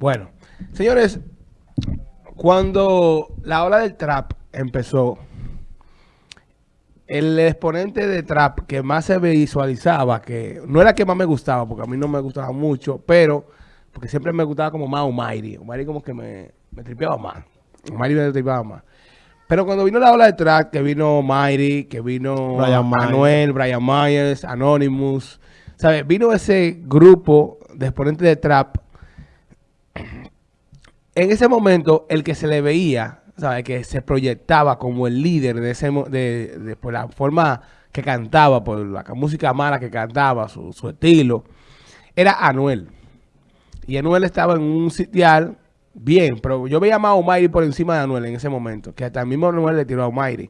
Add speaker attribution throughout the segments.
Speaker 1: Bueno, señores, cuando la ola del trap empezó, el exponente de trap que más se visualizaba, que no era que más me gustaba, porque a mí no me gustaba mucho, pero porque siempre me gustaba como más Omairi. Omairi como que me, me tripeaba más. Omairi me tripeaba más. Pero cuando vino la ola de trap, que vino Mighty, que vino
Speaker 2: Brian Myers.
Speaker 1: Manuel, Brian Myers, Anonymous, ¿sabes? Vino ese grupo de exponentes de trap. En ese momento, el que se le veía, ¿sabes? Que se proyectaba como el líder de ese de, por la forma que cantaba, por la ca- música mala que cantaba, su, estilo, era Anuel. Y Anuel estaba en un sitial bien, pero yo veía más a por encima de Anuel en ese momento, que hasta el mismo Anuel le tiró a Almighty.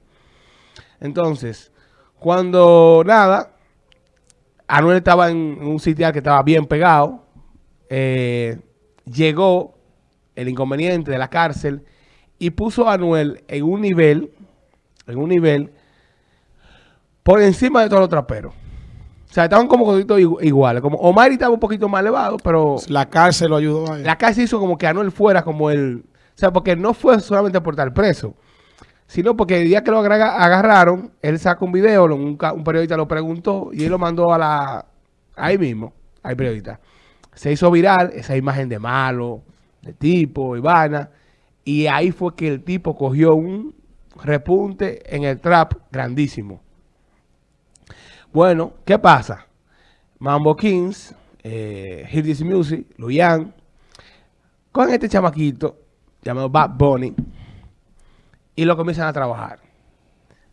Speaker 1: Entonces, cuando nada, Anuel estaba en un sitial que estaba bien pegado, eh, llegó el inconveniente de la cárcel y puso a Anuel en un nivel, en un nivel por encima de todos los traperos. O sea, estaban como iguales. Como Omar estaba un poquito más elevado, pero
Speaker 2: La cárcel lo ayudó a él.
Speaker 1: la cárcel hizo como que Anuel fuera como el... O sea, porque no fue solamente por estar preso, sino porque el día que lo agarraron, él sacó un video, lo- un, un periodista lo preguntó y él lo mandó a la... Ahí mismo, al periodista. Se hizo viral esa imagen de malo, de tipo, Ivana, y ahí fue que el tipo cogió un repunte en el trap grandísimo. Bueno, ¿qué pasa? Mambo Kings, eh, Music, Luyan, con este chamaquito llamado Bad Bunny y lo comienzan a trabajar.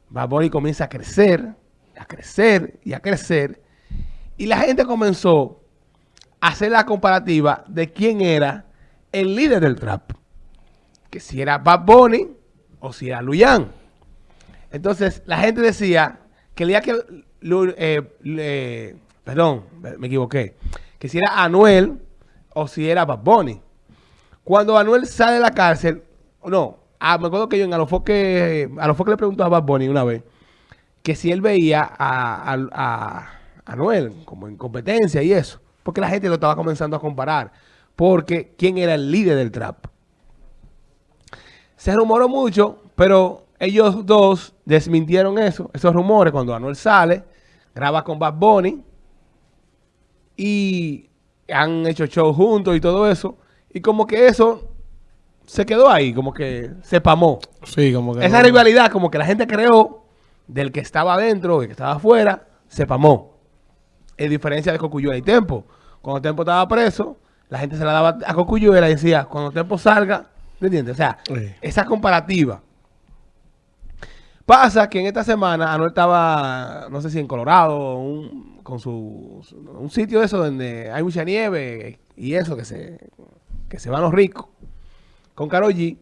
Speaker 1: Bad Bunny comienza a crecer, a crecer y a crecer y la gente comenzó a hacer la comparativa de quién era el líder del trap. Que si era Bad Bunny o si era Luyan. Entonces la gente decía que el día que, eh, perdón, me equivoqué, que si era Anuel o si era Bad Bunny. Cuando Anuel sale de la cárcel, no, ah, me acuerdo que yo en Alofoque, Alofoque le preguntó a Bad Bunny una vez que si él veía a, a- a Anuel como en competencia y eso, porque la gente lo estaba comenzando a comparar, porque quién era el líder del trap. Se rumoró mucho, pero ellos dos desmintieron eso, esos rumores cuando Anuel sale, graba con Bad Bunny y han hecho show juntos y todo eso. Y como que eso se quedó ahí, como que se pamó.
Speaker 2: Sí, como que.
Speaker 1: Esa
Speaker 2: no-
Speaker 1: rivalidad, como que la gente creó del que estaba adentro, del que estaba afuera, se pamó. En diferencia de Cocuyuela y Tempo. Cuando Tempo estaba preso, la gente se la daba a Cocuyuela y decía, cuando Tempo salga, ¿me entiendes? O sea,
Speaker 2: Sí.
Speaker 1: esa comparativa. Pasa que en esta semana Anuel estaba, no sé si en Colorado, un- con su, su- un sitio de eso donde hay mucha nieve y eso, que se, que se van los ricos, con Karol G,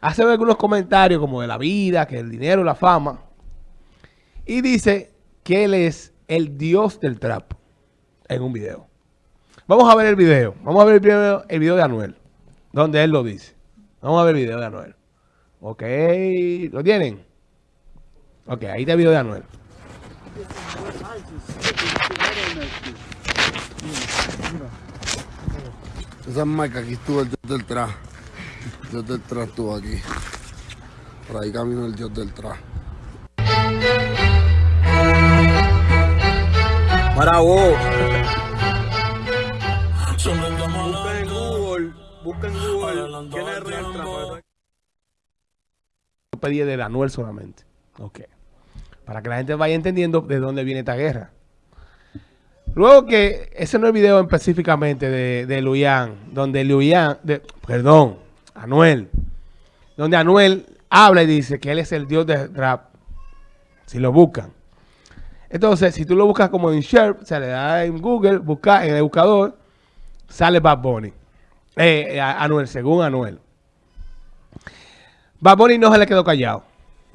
Speaker 1: hace algunos comentarios como de la vida, que el dinero, la fama, y dice que él es el dios del trap en un video. Vamos a ver el video, vamos a ver el video, el video de Anuel, donde él lo dice. Vamos a ver el video de Anuel. Ok, ¿lo tienen? Ok, ahí está el video de Anuel.
Speaker 3: Esa marca aquí estuvo el dios del trap. El dios del trap estuvo aquí. Por ahí camino el dios del trap.
Speaker 4: Para vos.
Speaker 5: Busca en Google, busca en Google quién es.
Speaker 1: Yo pedí de Anuel solamente. Ok. Para que la gente vaya entendiendo de dónde viene esta guerra. Luego que ese no es el video específicamente de, de Luyan, donde Luyan, de, perdón, Anuel, donde Anuel habla y dice que él es el dios de rap. Si lo buscan. Entonces, si tú lo buscas como en Sherp, se le da en Google, busca en el buscador, sale Bad Bunny. Eh, eh, Anuel, según Anuel. Bad Bunny no se le quedó callado.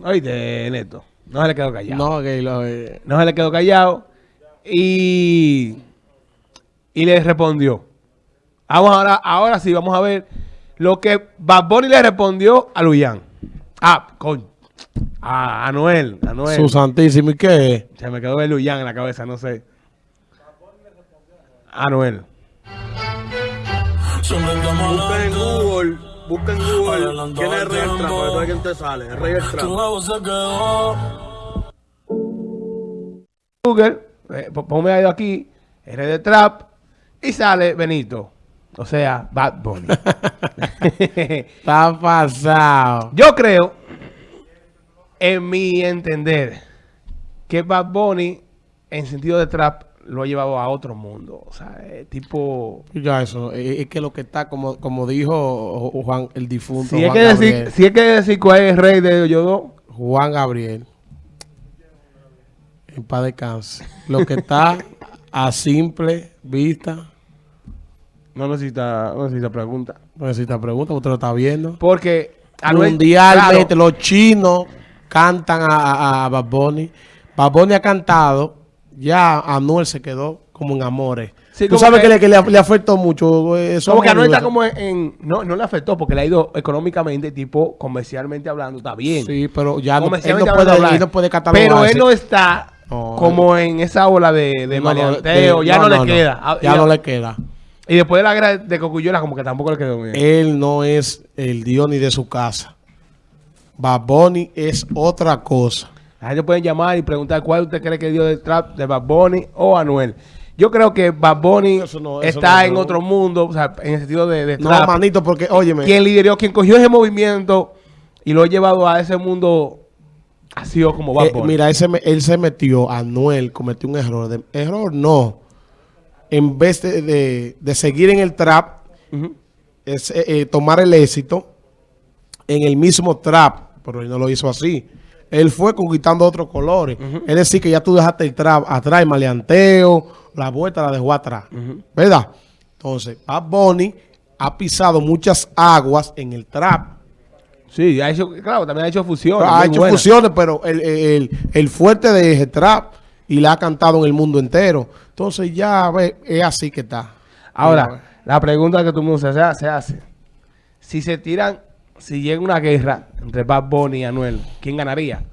Speaker 1: Oíste, Neto. No se le quedó callado.
Speaker 2: No, que lo. eh,
Speaker 1: No se le quedó callado. Y, y le respondió. Vamos ahora, ahora sí, vamos a ver lo que Bad Bunny le respondió a Luyan. Ah, con a Anuel. Anuel.
Speaker 2: Su santísimo. ¿Y qué?
Speaker 1: Se me quedó el Luyan en la cabeza, no sé. Anuel.
Speaker 5: Busca en Google, busca en Google quién es el rey del trap, para veas quién te sale, el rey del trap.
Speaker 1: Google, eh, po- ponme ahí aquí, R de Trap, y sale Benito. O sea, Bad Bunny.
Speaker 2: Está pasado.
Speaker 1: Yo creo, en mi entender, que Bad Bunny, en sentido de trap, lo ha llevado a otro mundo. O sea, eh, tipo...
Speaker 2: Ya eso, eh, es que lo que está, como, como dijo Juan, el difunto
Speaker 1: Si es,
Speaker 2: Juan,
Speaker 1: que decir,
Speaker 2: Gabriel,
Speaker 1: si es que decir cuál es el rey de Yodo,
Speaker 2: Juan Gabriel, en paz descanse, lo que está a simple vista,
Speaker 1: no necesita, no necesita pregunta.
Speaker 2: no necesita pregunta, usted lo está viendo.
Speaker 1: Porque
Speaker 2: Mundialmente,
Speaker 1: claro,
Speaker 2: los chinos cantan a, a, a Bad Bunny. Bad Bunny ha cantado, ya Anuel se quedó como en amores.
Speaker 1: Sí,
Speaker 2: Tú sabes
Speaker 1: que-
Speaker 2: que, le, que le, afectó mucho eh, eso.
Speaker 1: como que Anuel está como en, en- no, no le afectó porque le ha ido económicamente, tipo comercialmente hablando, está bien.
Speaker 2: Sí, pero ya no, él no puede,
Speaker 1: hablando,
Speaker 2: él no puede catalogar.
Speaker 1: Pero él no está
Speaker 2: No,
Speaker 1: como en esa ola de, de
Speaker 2: No,
Speaker 1: maleanteo, ya no, le queda. Ah,
Speaker 2: Ya no le queda.
Speaker 1: Y después de la guerra de Cocuyuela, como que tampoco le quedó bien.
Speaker 2: Él no es el Dios ni de su casa. Bad Bunny es otra cosa.
Speaker 1: La gente puede llamar y preguntar cuál usted cree que dio de trap de Bad Bunny o Anuel. Yo creo que Bad Bunny
Speaker 2: no-
Speaker 1: está
Speaker 2: no
Speaker 1: en otro mundo, o sea, en el sentido de, de
Speaker 2: No,
Speaker 1: trap.
Speaker 2: manito, porque, óyeme,
Speaker 1: quien lideró, quien cogió ese movimiento y lo ha llevado a ese mundo ha sido como Bad
Speaker 2: eh,
Speaker 1: Bunny.
Speaker 2: mira, él se, él se metió, Anuel cometió un error. De, error no. En vez de, de- de seguir en el trap, es, eh, eh, tomar el éxito en el mismo trap, pero él no lo hizo así. Él fue conquistando otros colores. Es decir, que ya tú dejaste el trap atrás, el maleanteo, la vuelta la dejó atrás. ¿Verdad? Entonces, Bad Bunny ha pisado muchas aguas en el trap.
Speaker 1: Sí, ha hecho, claro, también ha hecho fusiones.
Speaker 2: ha hecho
Speaker 1: buenas.
Speaker 2: fusiones, pero el, el- el fuerte de ese trap y la ha cantado en el mundo entero. Entonces ya ve, es así que está.
Speaker 1: Ahora, la pregunta que tú se hace, se hace. Si se tiran, si llega una guerra entre Bad Bunny y Anuel, ¿quién ganaría?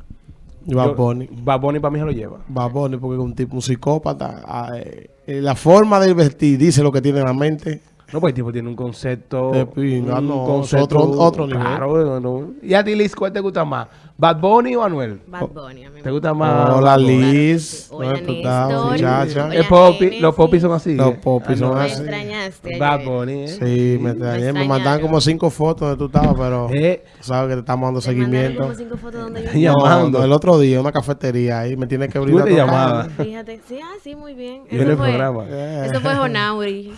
Speaker 2: Bad
Speaker 1: Yo-
Speaker 2: Bunny.
Speaker 1: Bad Bunny para mí se lo lleva.
Speaker 2: Bad Bunny, porque es un tipo, un psicópata. ah, eh, eh, la forma de vestir dice lo que tiene en la mente.
Speaker 1: No, pues el tipo tiene un concepto.
Speaker 2: De pinga,
Speaker 1: un
Speaker 2: no, es otro- otro nivel.
Speaker 1: Claro, no, no. Y a ti, Liz, ¿cuál te gusta más? ¿Bad Bunny o Anuel?
Speaker 4: Bad Bunny. A mí me
Speaker 1: ¿Te gusta más?
Speaker 2: Hola? Liz.
Speaker 4: Hola,
Speaker 2: ¿Dónde tú muchacha?
Speaker 1: Popi, los popis son así.
Speaker 2: Los
Speaker 1: eh.
Speaker 2: popis son
Speaker 1: no,
Speaker 4: Me
Speaker 2: así.
Speaker 4: extrañaste.
Speaker 1: Bad. Bunny, eh.
Speaker 2: Sí, me, extrañé, me mandaban como cinco fotos donde tú estabas, pero
Speaker 1: Eh,
Speaker 2: tú sabes que te estamos dando seguimiento.
Speaker 4: como cinco fotos donde yo
Speaker 1: llamando.
Speaker 2: No, el otro día, una cafetería ahí, me tiene que
Speaker 1: Tú
Speaker 2: brindar.
Speaker 1: llamabas.
Speaker 2: cara.
Speaker 4: Fíjate, sí, ah, sí, muy bien. Eso fue,
Speaker 1: programa.
Speaker 4: eso fue Jonauri.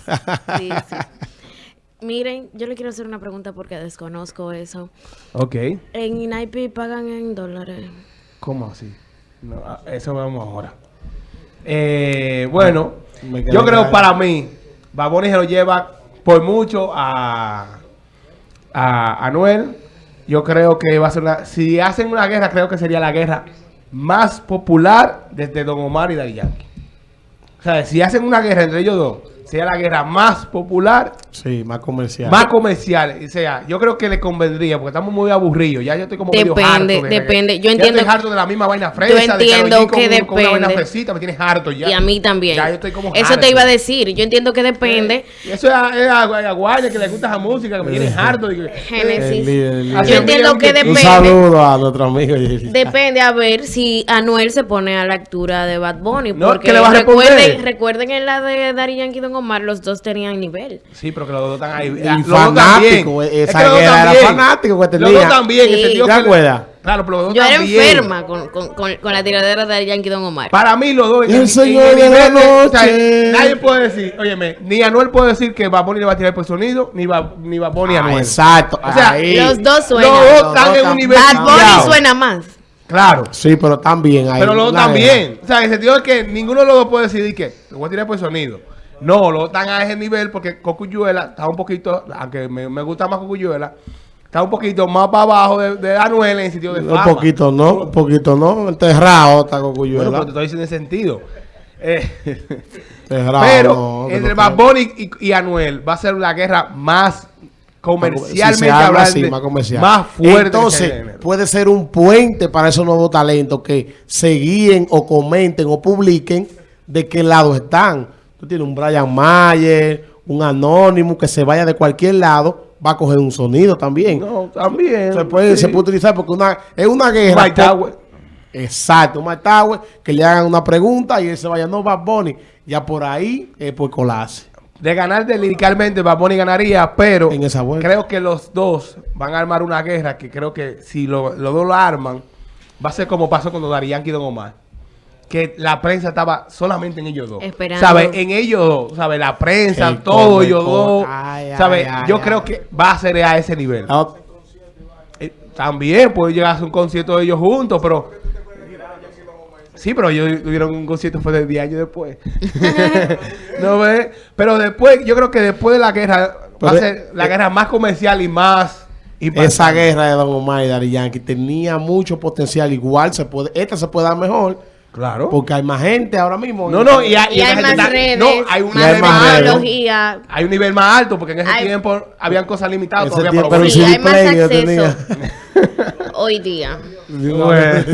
Speaker 4: Sí, sí. Miren, yo le quiero hacer una pregunta porque desconozco eso.
Speaker 1: Ok.
Speaker 4: En INAIPI pagan en dólares.
Speaker 1: ¿Cómo así? No, ah, eso vamos ahora. Eh, bueno,
Speaker 2: quedé
Speaker 1: yo creo para mí, Baboni se lo lleva por mucho a, a Anuel. Yo creo que va a ser una. Si hacen una guerra, creo que sería la guerra más popular desde Don Omar y Daddy Yankee. O sea, si hacen una guerra entre ellos dos, sería la guerra más popular
Speaker 2: Sí, más comercial.
Speaker 1: más comercial. O sea, yo creo que le convendría, porque estamos muy aburridos. Ya yo estoy como medio
Speaker 4: Depende,
Speaker 1: harto de-
Speaker 4: depende. Yo
Speaker 1: ya
Speaker 4: entiendo-
Speaker 1: estoy harto de la misma vaina fresa.
Speaker 4: Yo entiendo que
Speaker 1: con una vaina
Speaker 4: depende.
Speaker 1: fresita, me tienes harto ya.
Speaker 4: Y a mí también.
Speaker 1: Ya yo estoy como
Speaker 4: Eso
Speaker 1: harto.
Speaker 4: te iba a decir. Yo entiendo que depende.
Speaker 1: Eso es a, es a, a Guaya que le gusta esa música, que me tienes harto. y que-
Speaker 4: Génesis. Yo entiendo que
Speaker 1: un-
Speaker 2: Un
Speaker 4: depende.
Speaker 2: saludo a nuestro amigo.
Speaker 4: Depende a ver si Anuel se pone a la altura de Bad Bunny.
Speaker 1: No,
Speaker 4: porque
Speaker 1: ¿qué le va a
Speaker 4: recuerden, recuerden en la de Dari Yankee y Don Omar, los dos tenían nivel.
Speaker 1: Sí, pero que los dos están ahí.
Speaker 2: Y
Speaker 1: Los dos
Speaker 2: fanático, esa
Speaker 1: Es que los
Speaker 2: era
Speaker 1: también.
Speaker 2: fanático que
Speaker 1: Los
Speaker 2: tenía.
Speaker 1: dos también.
Speaker 4: Sí.
Speaker 2: ¿Te
Speaker 1: que-
Speaker 2: acuerdas?
Speaker 1: Claro, pero los dos
Speaker 4: Yo era
Speaker 1: también.
Speaker 4: enferma con, con, con, con la tiradera de Yankee Don Omar.
Speaker 1: Para mí los dos.
Speaker 2: El señor de la
Speaker 1: nivel o sea,
Speaker 2: noche.
Speaker 1: nadie puede decir, óyeme, ni Anuel puede decir que Baboni le va a tirar por sonido, ni va ni Baboni a
Speaker 2: Ah,
Speaker 1: Anuel.
Speaker 2: exacto.
Speaker 1: O sea,
Speaker 2: ahí.
Speaker 4: Los dos suenan.
Speaker 1: Los dos
Speaker 2: Los
Speaker 1: están
Speaker 2: dos
Speaker 1: en un nivel
Speaker 4: Bad Bunny suena más.
Speaker 1: Claro.
Speaker 2: Sí, pero también ahí.
Speaker 1: Pero los dos también. O sea, en el sentido de que ninguno de los dos puede decidir que le voy a tirar por sonido. No, dos están a ese nivel porque Cocuyuela está un poquito, aunque me, me gusta más Cocuyuela, está un poquito más para abajo de, de Anuel en el sentido de fama.
Speaker 2: Un poquito no, un poquito no. Enterrado está
Speaker 1: Bueno,
Speaker 2: Cocuyuela.
Speaker 1: pero te estoy diciendo en ese sentido. Eh, pero
Speaker 2: no,
Speaker 1: entre Bad. Bunny y, y Anuel va a ser la guerra más comercialmente
Speaker 2: Si
Speaker 1: hablando,
Speaker 2: así, más comercial.
Speaker 1: más fuerte.
Speaker 2: Entonces, puede ser un puente para esos nuevos talentos que se guíen o comenten o publiquen de qué lado están. Tú tienes un Brian Mayer, un anónimo que se vaya de cualquier lado, va a coger un sonido también.
Speaker 1: No, también.
Speaker 2: se, puede,
Speaker 1: sí.
Speaker 2: se puede utilizar porque una, es una guerra.
Speaker 1: Tower.
Speaker 2: Exacto, un Tower, que le hagan una pregunta y él se vaya, no, Bad Bunny. Ya por ahí es por colarse.
Speaker 1: De ganar de liricalmente, Bad Bunny ganaría, pero
Speaker 2: En esa vuelta.
Speaker 1: creo que los dos van a armar una guerra que creo que si lo- los dos lo arman, va a ser como pasó con Dari Yankee y Don Omar. Que la prensa estaba solamente en ellos dos.
Speaker 4: Esperando.
Speaker 1: ¿Sabes? En ellos dos. ¿Sabes? La prensa,
Speaker 2: El
Speaker 1: todo ellos dos.
Speaker 2: Ay, ay,
Speaker 1: Yo
Speaker 2: ay.
Speaker 1: creo que va a ser a ese nivel.
Speaker 2: Ot-
Speaker 1: Eh, También puede llegar a hacer un concierto de ellos juntos, pero. Sí, pero ellos tuvieron un concierto fue de 10 años después. ¿No ves? Pero después, yo creo que después de la guerra, va a ser la
Speaker 2: eh,
Speaker 1: guerra más comercial y más. impactante.
Speaker 2: Esa guerra de Don Omar y Daddy Yankee tenía mucho potencial. Igual se puede, esta se puede dar mejor.
Speaker 1: Claro.
Speaker 2: Porque hay más gente ahora mismo.
Speaker 1: No, no, y hay,
Speaker 4: y
Speaker 1: y hay
Speaker 4: más redes.
Speaker 1: No, hay un nivel
Speaker 2: más
Speaker 1: alto. Hay un nivel más alto, porque en ese tiempo habían cosas limitadas todavía
Speaker 2: tiempo, para
Speaker 4: sí, hay más acceso hoy día.
Speaker 1: Bueno.